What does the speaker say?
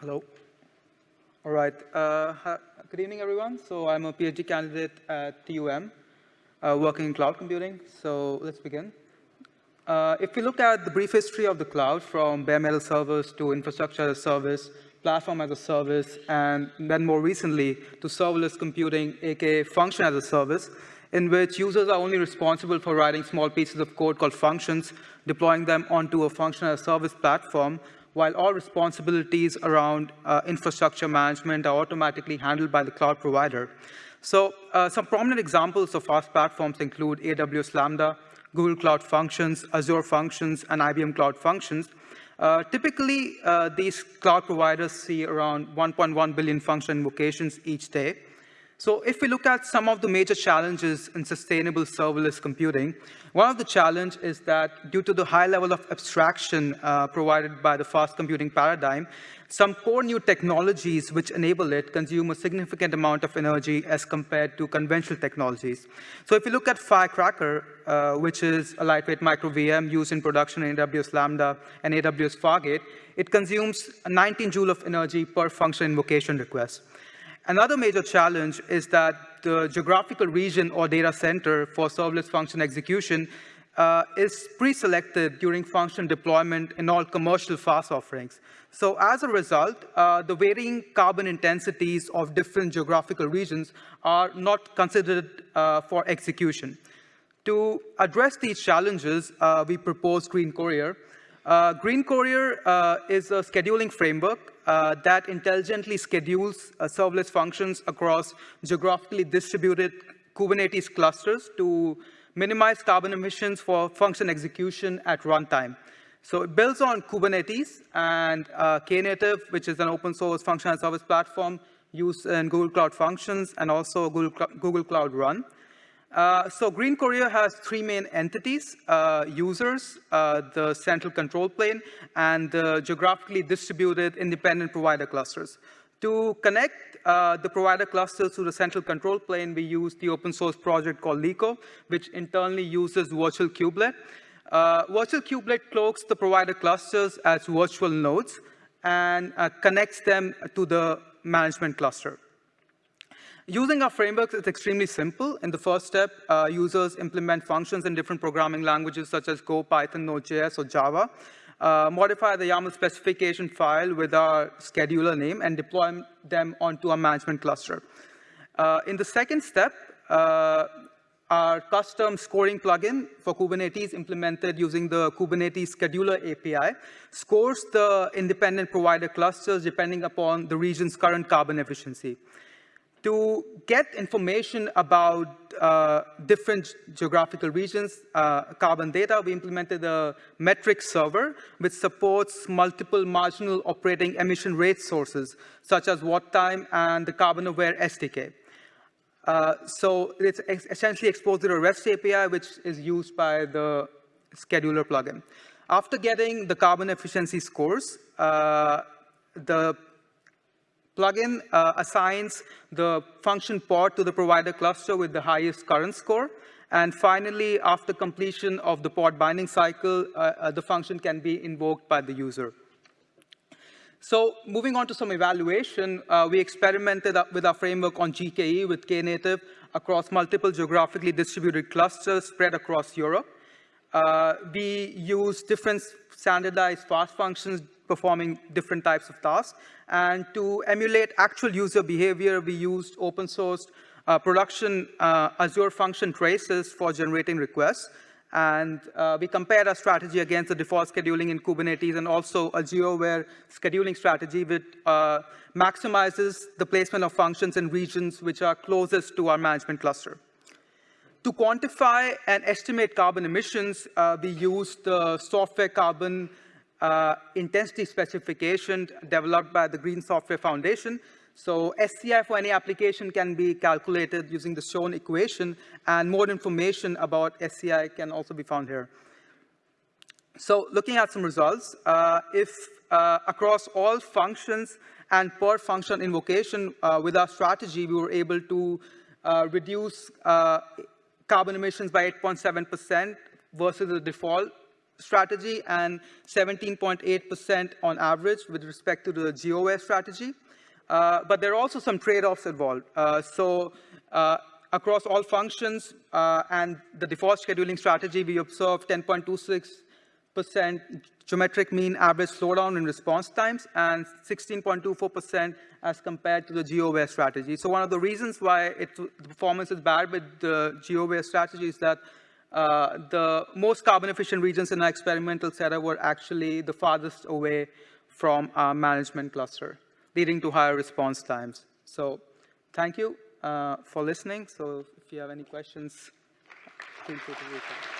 Hello. All right. Uh, good evening, everyone. So I'm a PhD candidate at TUM, uh, working in cloud computing. So let's begin. Uh, if we look at the brief history of the cloud, from bare metal servers to infrastructure as a service, platform as a service, and then more recently to serverless computing, aka function as a service, in which users are only responsible for writing small pieces of code called functions, deploying them onto a function as a service platform, while all responsibilities around uh, infrastructure management are automatically handled by the cloud provider. So uh, some prominent examples of FaaS platforms include AWS Lambda, Google Cloud Functions, Azure Functions, and IBM Cloud Functions. Uh, typically, uh, these cloud providers see around 1.1 billion function invocations each day. So if we look at some of the major challenges in sustainable serverless computing, one of the challenge is that due to the high level of abstraction uh, provided by the FaaS computing paradigm, some core new technologies which enable it consume a significant amount of energy as compared to conventional technologies. So if you look at Firecracker, uh, which is a lightweight micro VM used in production in AWS Lambda and AWS Fargate, it consumes 19 joule of energy per function invocation request. Another major challenge is that the geographical region or data center for serverless function execution uh, is pre-selected during function deployment in all commercial FaaS offerings. So as a result, uh, the varying carbon intensities of different geographical regions are not considered uh, for execution. To address these challenges, uh, we propose GreenCourier. Uh, GreenCourier uh, is a scheduling framework uh, that intelligently schedules uh, serverless functions across geographically distributed Kubernetes clusters to minimize carbon emissions for function execution at runtime. So it builds on Kubernetes and uh, Knative, which is an open source function as service platform used in Google Cloud Functions and also Google, Google Cloud Run. Uh, so GreenCourier has three main entities, uh, users, uh, the central control plane, and the geographically distributed independent provider clusters. To connect uh, the provider clusters to the central control plane, we use the open source project called Liqo, which internally uses virtual kubelet. Uh, virtual kubelet cloaks the provider clusters as virtual nodes and connects them to the management cluster. Using our frameworks is extremely simple. In the first step, uh, users implement functions in different programming languages such as Go, Python, Node.js, or Java, uh, modify the YAML specification file with our scheduler name, and deploy them onto our management cluster. Uh, in the second step, uh, our custom scoring plugin for Kubernetes implemented using the Kubernetes scheduler API scores the independent provider clusters depending upon the region's current carbon efficiency. To get information about uh, different geographical regions, uh, carbon data, we implemented a metric server which supports multiple marginal operating emission rate sources, such as WattTime and the carbon aware SDK. Uh, so it's essentially exposed to a REST API, which is used by the scheduler plugin. After getting the carbon efficiency scores, uh, the plugin uh, assigns the function pod to the provider cluster with the highest current score. And finally, after completion of the pod binding cycle, uh, uh, the function can be invoked by the user. So moving on to some evaluation, uh, we experimented with our framework on GKE with Knative across multiple geographically distributed clusters spread across Europe. Uh, we use different standardized FaaS functions performing different types of tasks. And to emulate actual user behavior, we used open source uh, production uh, Azure function traces for generating requests. And uh, we compared our strategy against the default scheduling in Kubernetes and also a geo-aware scheduling strategy which uh, maximizes the placement of functions in regions which are closest to our management cluster. To quantify and estimate carbon emissions, uh, we used the software carbon uh, intensity specification developed by the Green Software Foundation. So SCI for any application can be calculated using the shown equation, and more information about SCI can also be found here. So looking at some results, uh, if uh, across all functions and per function invocation uh, with our strategy, we were able to uh, reduce uh, carbon emissions by 8.7% versus the default strategy and 17.8% on average with respect to the geo-aware strategy. Uh, but there are also some trade-offs involved. Uh, so uh, across all functions uh, and the default scheduling strategy, we observe 10.26% geometric mean average slowdown in response times and 16.24% as compared to the geo-aware strategy. So one of the reasons why it, the performance is bad with the geo-aware strategy is that uh, the most carbon efficient regions in our experimental setup were actually the farthest away from our management cluster leading to higher response times. So thank you uh, for listening. So if you have any questions, feel free to reach out.